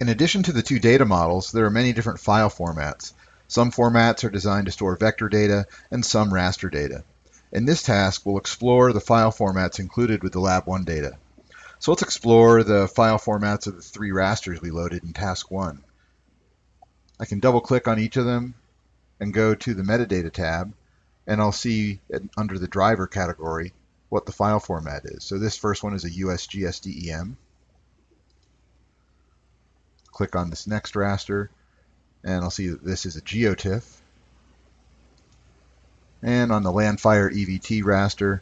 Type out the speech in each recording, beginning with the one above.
In addition to the two data models, there are many different file formats. Some formats are designed to store vector data and some raster data. In this task, we'll explore the file formats included with the Lab 1 data. So let's explore the file formats of the three rasters we loaded in task 1. I can double click on each of them and go to the metadata tab and I'll see under the driver category what the file format is. So this first one is a USGSDEM. Click on this next raster and I'll see that this is a GeoTIFF. And on the Landfire EVT raster,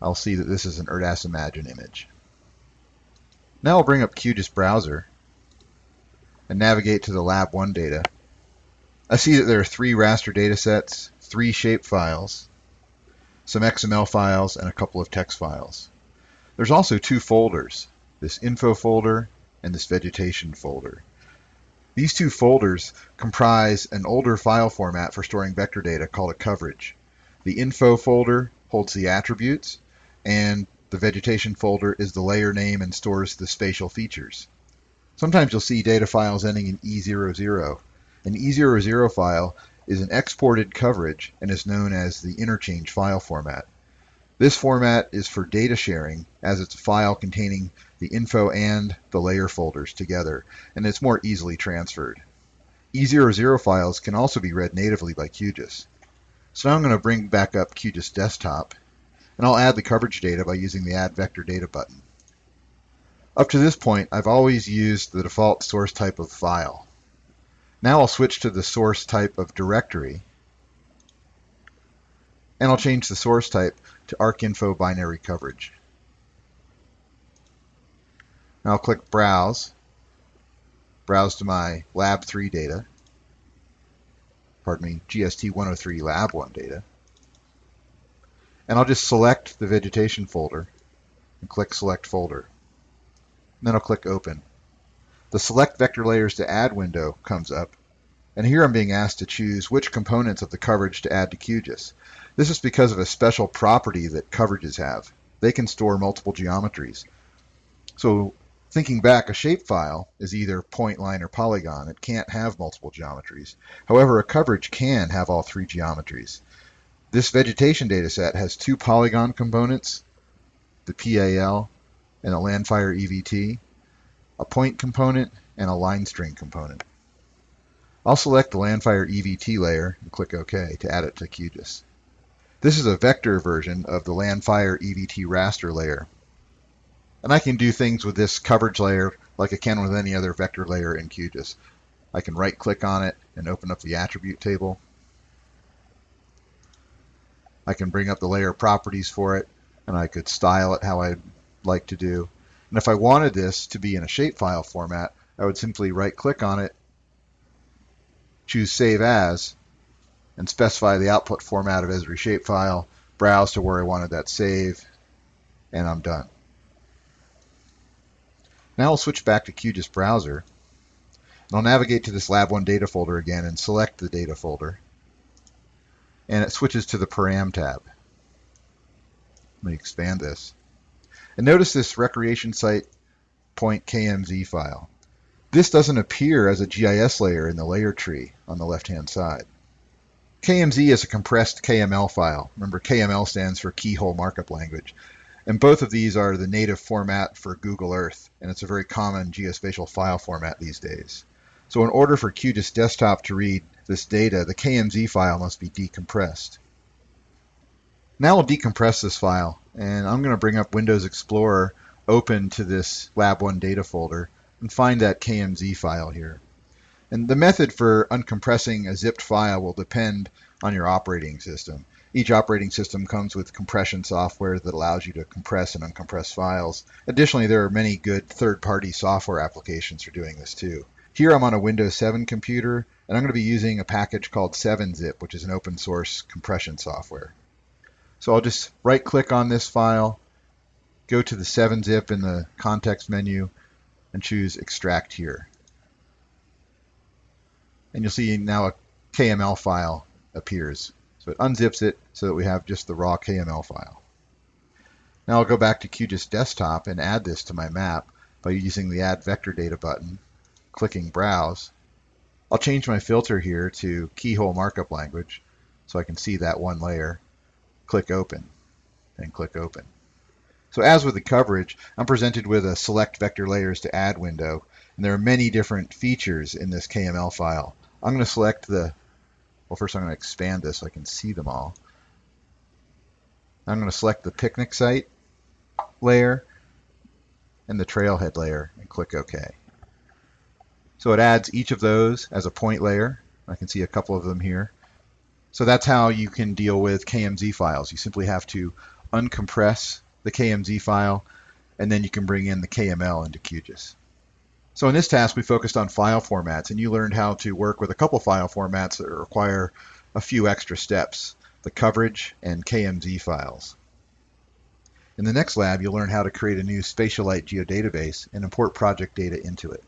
I'll see that this is an ERDAS Imagine image. Now I'll bring up QGIS Browser and navigate to the Lab 1 data. I see that there are three raster data sets, three shape files, some XML files, and a couple of text files. There's also two folders, this info folder and this vegetation folder. These two folders comprise an older file format for storing vector data called a coverage. The info folder holds the attributes, and the vegetation folder is the layer name and stores the spatial features. Sometimes you'll see data files ending in E00. An E00 file is an exported coverage and is known as the interchange file format. This format is for data sharing as it's a file containing the info and the layer folders together, and it's more easily transferred. E00 files can also be read natively by QGIS. So now I'm going to bring back up QGIS Desktop, and I'll add the coverage data by using the Add Vector Data button. Up to this point, I've always used the default source type of file. Now I'll switch to the source type of directory, and I'll change the source type to ArcInfo binary coverage. Now I'll click Browse, browse to my Lab 3 data, pardon me, GST 103 Lab 1 data. And I'll just select the vegetation folder and click Select Folder. And then I'll click Open. The Select Vector Layers to Add window comes up, and here I'm being asked to choose which components of the coverage to add to QGIS. This is because of a special property that coverages have. They can store multiple geometries. So Thinking back, a shapefile is either point, line, or polygon. It can't have multiple geometries. However, a coverage can have all three geometries. This vegetation dataset has two polygon components, the PAL and a Landfire EVT, a point component, and a line string component. I'll select the Landfire EVT layer and click OK to add it to QGIS. This is a vector version of the Landfire EVT raster layer. And I can do things with this coverage layer like I can with any other vector layer in QGIS. I can right click on it and open up the attribute table. I can bring up the layer properties for it and I could style it how I'd like to do. And if I wanted this to be in a shapefile format, I would simply right click on it, choose Save As, and specify the output format of Esri shapefile, browse to where I wanted that save, and I'm done. Now I'll switch back to QGIS Browser. And I'll navigate to this Lab 1 data folder again and select the data folder. And it switches to the Param tab. Let me expand this. And notice this recreation site point KMZ file. This doesn't appear as a GIS layer in the layer tree on the left-hand side. KMZ is a compressed KML file. Remember, KML stands for Keyhole Markup Language. And both of these are the native format for Google Earth, and it's a very common geospatial file format these days. So in order for QGIS Desktop to read this data, the KMZ file must be decompressed. Now I'll decompress this file, and I'm going to bring up Windows Explorer open to this Lab 1 data folder and find that KMZ file here. And the method for uncompressing a zipped file will depend on your operating system. Each operating system comes with compression software that allows you to compress and uncompress files. Additionally, there are many good third-party software applications for doing this too. Here I'm on a Windows 7 computer, and I'm going to be using a package called 7-zip, which is an open source compression software. So I'll just right-click on this file, go to the 7-zip in the context menu, and choose Extract here. And you'll see now a KML file appears. So it unzips it so that we have just the raw KML file. Now I'll go back to QGIS Desktop and add this to my map by using the Add Vector Data button, clicking Browse. I'll change my filter here to Keyhole Markup Language so I can see that one layer. Click Open and click Open. So as with the coverage, I'm presented with a Select Vector Layers to Add window, and there are many different features in this KML file. I'm going to select the, well first I'm going to expand this so I can see them all. I'm going to select the picnic site layer and the trailhead layer and click OK. So it adds each of those as a point layer. I can see a couple of them here. So that's how you can deal with KMZ files. You simply have to uncompress the KMZ file and then you can bring in the KML into QGIS. So in this task we focused on file formats and you learned how to work with a couple file formats that require a few extra steps, the coverage and KMZ files. In the next lab, you'll learn how to create a new Spatialite geodatabase and import project data into it.